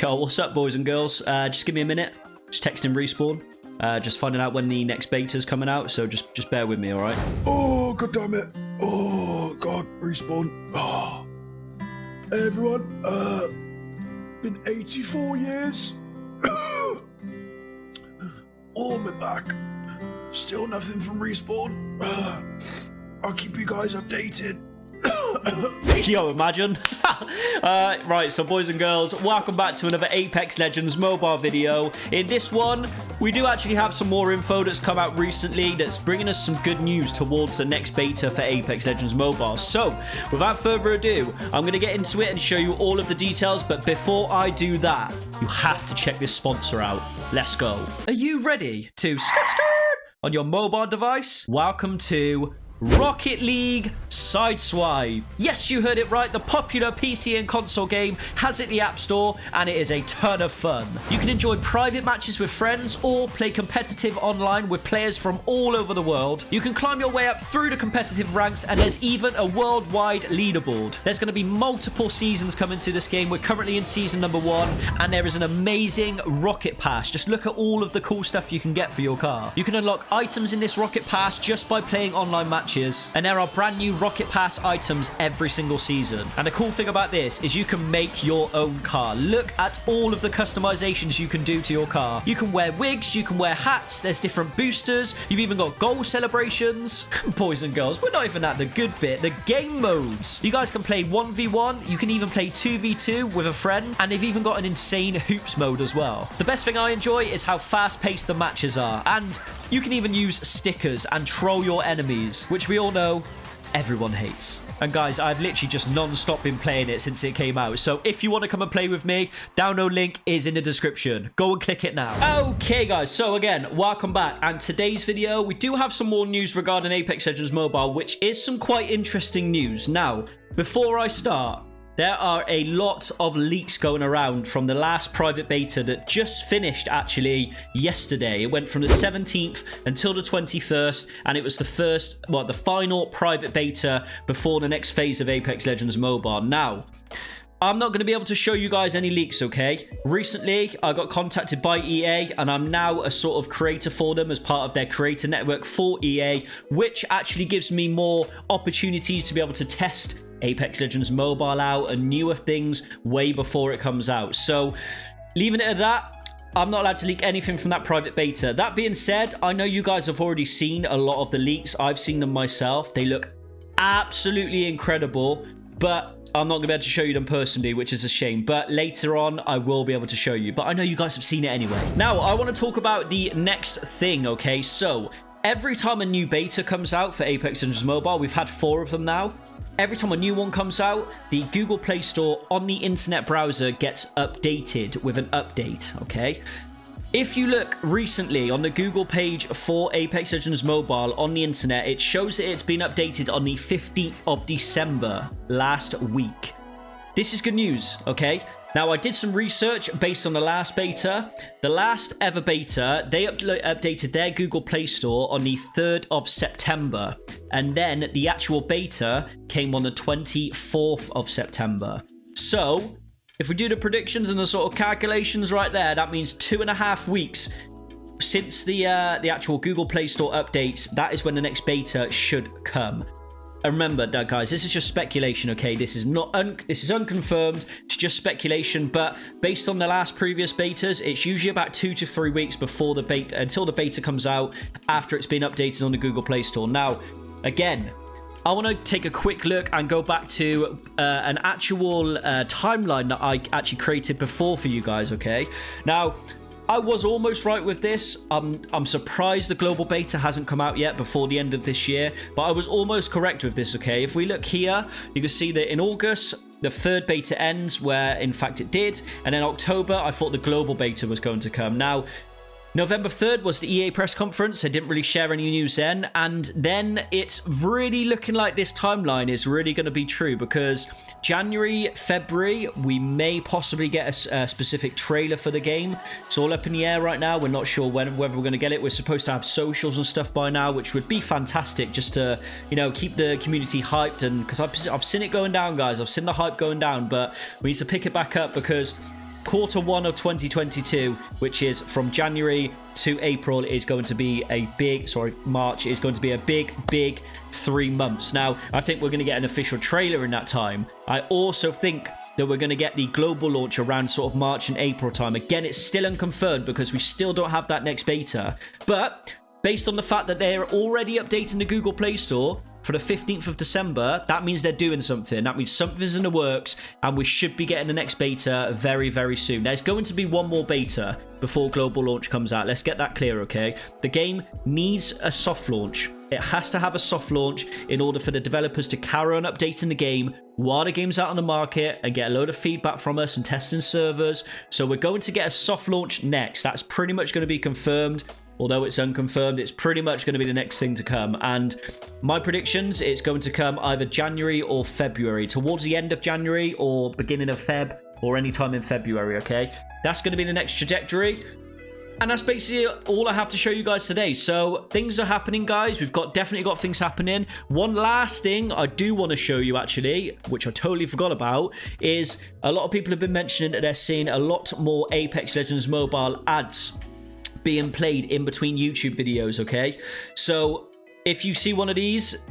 Yo, what's up, boys and girls? Uh, just give me a minute. Just texting respawn. Uh, just finding out when the next beta's coming out, so just just bear with me, all right? Oh, god damn it. Oh, god, respawn. Oh. Hey, everyone. Uh, been 84 years. oh, my back. Still nothing from respawn. Uh, I'll keep you guys updated. Yo, imagine. uh, right, so boys and girls, welcome back to another Apex Legends mobile video. In this one, we do actually have some more info that's come out recently that's bringing us some good news towards the next beta for Apex Legends Mobile. So, without further ado, I'm going to get into it and show you all of the details, but before I do that, you have to check this sponsor out. Let's go. Are you ready to skirt skirt on your mobile device? Welcome to Rocket League Sideswipe. Yes, you heard it right. The popular PC and console game has it the App Store, and it is a ton of fun. You can enjoy private matches with friends or play competitive online with players from all over the world. You can climb your way up through the competitive ranks, and there's even a worldwide leaderboard. There's going to be multiple seasons coming to this game. We're currently in season number one, and there is an amazing Rocket Pass. Just look at all of the cool stuff you can get for your car. You can unlock items in this Rocket Pass just by playing online matches matches, and there are brand new Rocket Pass items every single season. And the cool thing about this is you can make your own car. Look at all of the customizations you can do to your car. You can wear wigs, you can wear hats, there's different boosters, you've even got goal celebrations. Boys and girls, we're not even at the good bit, the game modes. You guys can play 1v1, you can even play 2v2 with a friend, and they've even got an insane hoops mode as well. The best thing I enjoy is how fast-paced the matches are, and you can even use stickers and troll your enemies, which we all know everyone hates. And guys, I've literally just non-stop been playing it since it came out. So if you want to come and play with me, download link is in the description. Go and click it now. Okay, guys. So again, welcome back. And today's video, we do have some more news regarding Apex Legends Mobile, which is some quite interesting news. Now, before I start, there are a lot of leaks going around from the last private beta that just finished actually yesterday. It went from the 17th until the 21st, and it was the first, well, the final private beta before the next phase of Apex Legends Mobile. Now, I'm not going to be able to show you guys any leaks, okay? Recently, I got contacted by EA, and I'm now a sort of creator for them as part of their creator network for EA, which actually gives me more opportunities to be able to test Apex Legends Mobile out and newer things way before it comes out. So, leaving it at that, I'm not allowed to leak anything from that private beta. That being said, I know you guys have already seen a lot of the leaks. I've seen them myself. They look absolutely incredible, but I'm not going to be able to show you them personally, which is a shame. But later on, I will be able to show you. But I know you guys have seen it anyway. Now, I want to talk about the next thing, okay? So, every time a new beta comes out for Apex Legends Mobile, we've had four of them now. Every time a new one comes out, the Google Play Store on the internet browser gets updated with an update, okay? If you look recently on the Google page for Apex Legends Mobile on the internet, it shows that it's been updated on the 15th of December last week. This is good news, okay? Now, I did some research based on the last beta. The last ever beta, they up updated their Google Play Store on the 3rd of September. And then the actual beta came on the 24th of September. So, if we do the predictions and the sort of calculations right there, that means two and a half weeks since the uh, the actual Google Play Store updates. That is when the next beta should come. And remember, that guys, this is just speculation, okay? This is not this is unconfirmed. It's just speculation, but based on the last previous betas, it's usually about two to three weeks before the beta until the beta comes out after it's been updated on the Google Play Store. Now, again, I want to take a quick look and go back to uh, an actual uh, timeline that I actually created before for you guys, okay? Now, I was almost right with this. Um, I'm surprised the global beta hasn't come out yet before the end of this year, but I was almost correct with this, okay? If we look here, you can see that in August, the third beta ends where in fact it did and then october i thought the global beta was going to come now November 3rd was the EA press conference. They didn't really share any news then. And then it's really looking like this timeline is really going to be true because January, February, we may possibly get a, a, specific trailer for the game. It's all up in the air right now. We're not sure when whether we're going to get it. We're supposed to have socials and stuff by now, which would be fantastic just to, you know, keep the community hyped. And because I've, I've seen it going down, guys. I've seen the hype going down, but we need to pick it back up because quarter one of 2022, which is from January to April, is going to be a big, sorry, March is going to be a big, big three months. Now, I think we're going to get an official trailer in that time. I also think that we're going to get the global launch around sort of March and April time. Again, it's still unconfirmed because we still don't have that next beta. But based on the fact that they're already updating the Google Play Store, for the 15th of December, that means they're doing something. That means something's in the works, and we should be getting the next beta very, very soon. There's going to be one more beta before global launch comes out. Let's get that clear, okay? The game needs a soft launch. It has to have a soft launch in order for the developers to carry on updating the game while the game's out on the market and get a load of feedback from us and testing servers. So we're going to get a soft launch next. That's pretty much going to be confirmed although it's unconfirmed, it's pretty much going to be the next thing to come. And my predictions, it's going to come either January or February, towards the end of January or beginning of Feb, or any time in February, okay? That's going to be the next trajectory. And that's basically all I have to show you guys today. So things are happening, guys. We've got definitely got things happening. One last thing I do want to show you, actually, which I totally forgot about, is a lot of people have been mentioning that they're seeing a lot more Apex Legends mobile ads being played in between YouTube videos, okay? So if you see one of these,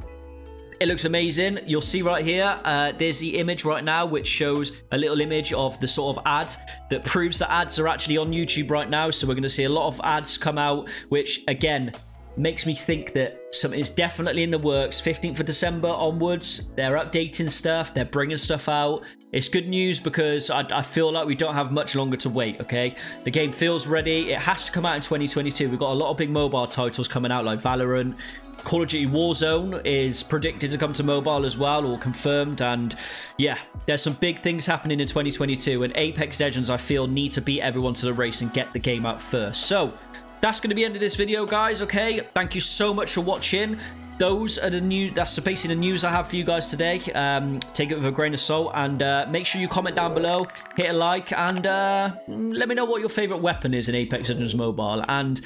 it looks amazing. You'll see right here, uh, there's the image right now, which shows a little image of the sort of ad that proves that ads are actually on YouTube right now. So we're going to see a lot of ads come out, which again, makes me think that something is definitely in the works. 15th of December onwards, they're updating stuff, they're bringing stuff out. It's good news because I, I, feel like we don't have much longer to wait, okay? The game feels ready. It has to come out in 2022. We've got a lot of big mobile titles coming out like Valorant. Call of Duty Warzone is predicted to come to mobile as well, or confirmed. And yeah, there's some big things happening in 2022. And Apex Legends, I feel, need to beat everyone to the race and get the game out first. So that's going to be end of this video, guys, okay? Thank you so much for watching. Those are the new, that's basically the news I have for you guys today. Um, take it with a grain of salt and uh, make sure you comment down below, hit a like, and uh, let me know what your favorite weapon is in Apex Legends Mobile. And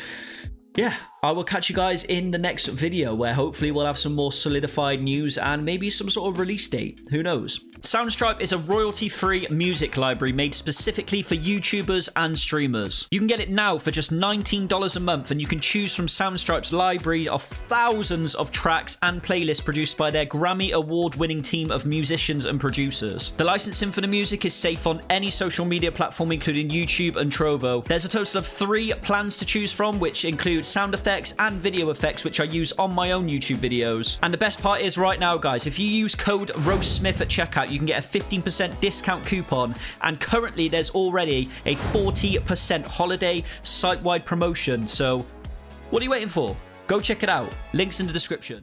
yeah, I will catch you guys in the next video where hopefully we'll have some more solidified news and maybe some sort of release date. Who knows? Soundstripe is a royalty-free music library made specifically for YouTubers and streamers. You can get it now for just $19 a month and you can choose from Soundstripe's library of thousands of tracks and playlists produced by their Grammy award-winning team of musicians and producers. The licensing for the music is safe on any social media platform including YouTube and Trovo. There's a total of three plans to choose from which include sound effects and video effects which I use on my own YouTube videos. And the best part is right now guys, if you use code RoastSmith at checkout you can get a 15% discount coupon. And currently, there's already a 40% holiday site wide promotion. So, what are you waiting for? Go check it out. Links in the description.